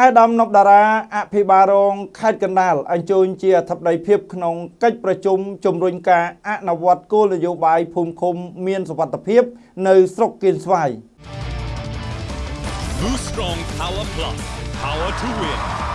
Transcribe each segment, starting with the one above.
អាដាមនប់តារាអភិបាលរងខេត្តកណ្ដាលអញ្ជើញជាអធិបតីភាពក្នុងកិច្ចប្រជុំជំរុញការអនុវត្តគោលនយោបាយភូមិឃុំមានសុវត្ថិភាពនៅស្រុកគៀនស្វាយ Boost Strong Power Plus. Power to win.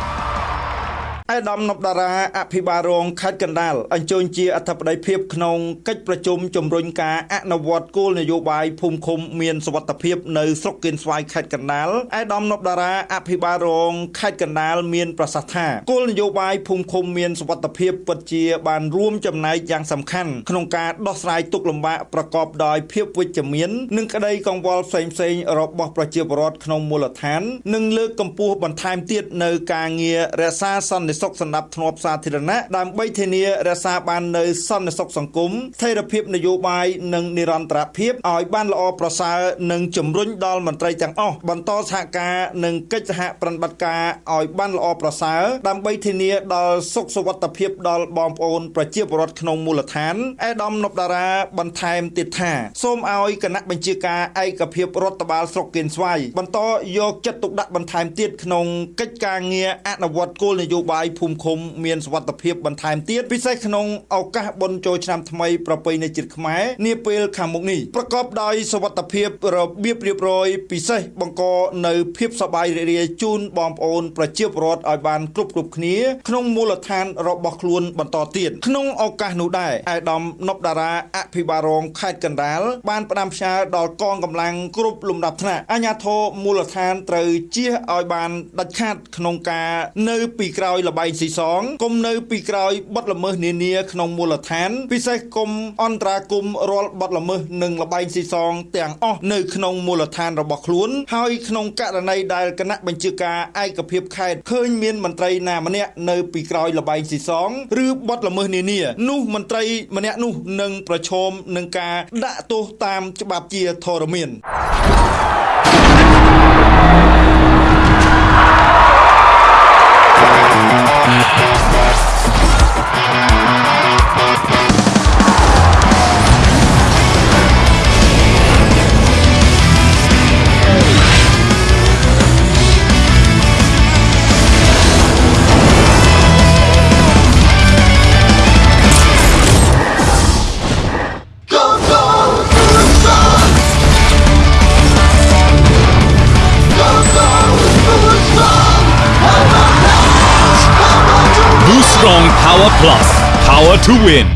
អាដាមនប់តារាអភិបាលរងខេត្តកណ្ដាលអញ្ជើញជាអធិបតីភាពក្នុងកិច្ចប្រជុំជំរុញការអនុវត្តគោលនយោបាយភូមិឃុំមានសុវត្ថិភាពនៅស្រុកគៀនស្វាយខេត្តកណ្ដាលអាដាមនប់តារាអភិបាលរងខេត្តកណ្ដាលមានប្រសាសន៍ថាគោលនយោបាយភូមិឃុំមានសុវត្ថិភាពពិតជាបានរួមចំណែកយ៉ាងសំខាន់ក្នុងការដោះស្រាយទុក្ខលំបាកប្រកបដោយភាពវិជ្ជមាននិងក្តីកង្វល់ផ្សេងៗរបស់ប្រជាពលរដ្ឋក្នុងមូលដ្ឋាននិងលើកកម្ពស់បន្ថែមទៀតនៅការងាររក្សាសន្តិសុខសណ្ដាប់ធ្នាប់សាធារណៈដើម្បីធានារក្សាបាននូវសន្តិសុខសង្គមស្ថិរភាពនយោបាយនិងនិរន្តរភាពឲ្យបានល្អប្រសើរនិងជំរុញដល់មន្ត្រីទាំងអស់បន្តសហការនិងកិច្ចសហប្រតិបត្តិការឲ្យបានល្អប្រសើរដើម្បីធានាដល់សុខសុវត្ថិភាពដល់បងប្អូនប្រជាពលរដ្ឋក្នុងមូលដ្ឋានអេដាមនប់តារាបន្ថែមទៀតថាសូមឲ្យគណៈបញ្ជាការឯកភាពរដ្ឋបាលស្រុកគៀនស្វាយបន្តយកចិត្តទុកដាក់បន្ថែមទៀតក្នុងកិច្ចការងារអនុវត្តគោលនយោបាយភូមិឃុំមានសុវត្ថិភាពបន្ថែមទៀតពិសេសក្នុងឱកាសបុណ្យចូលឆ្នាំថ្មីប្រពៃណីជាតិខ្មែរនាពេលខាងមុខនេះប្រកបដោយសុវត្ថិភាពរបៀបរៀបរយពិសេសបង្កនៅភាពសប្បាយរីករាយជូនបងប្អូនប្រជាពលរដ្ឋឲ្យបានគ្រប់គ្រប់គ្នាក្នុងមូលដ្ឋានរបស់ខ្លួនបន្តទៀតក្នុងឱកាសនោះដែរអាយដាមនប់តារាអភិបាលរងខេត្តកណ្ដាលបានផ្ដាំផ្ញើដល់កងកម្លាំងគ្រប់លំដាប់ថ្នាក់អាជ្ញាធរមូលដ្ឋានត្រូវជៀសឲ្យបានដាច់ខាតក្នុងការនៅពីក្រោយលបែងស៊ីសងគុំនៅពីក្រោយបទល្មើសនានាក្នុងមូលដ្ឋាន ពិសេសគុំអន្តរាគមរាល់បទល្មើសនិងលបែងស៊ីសងទាំងអស់នៅក្នុងមូលដ្ឋានរបស់ខ្លួនហើយក្នុងករណីដែលគណៈបញ្ជាការឯកភាពខេត្តឃើញមានមន្ត្រីណាម្នាក់នៅពីក្រោយលបែងស៊ីសងឬបទល្មើសនានានោះមន្ត្រីម្នាក់នោះនឹងប្រឈមនឹងការដាក់ទោសតាមច្បាប់ជាធរមាន Strong Power Plus. Power to win.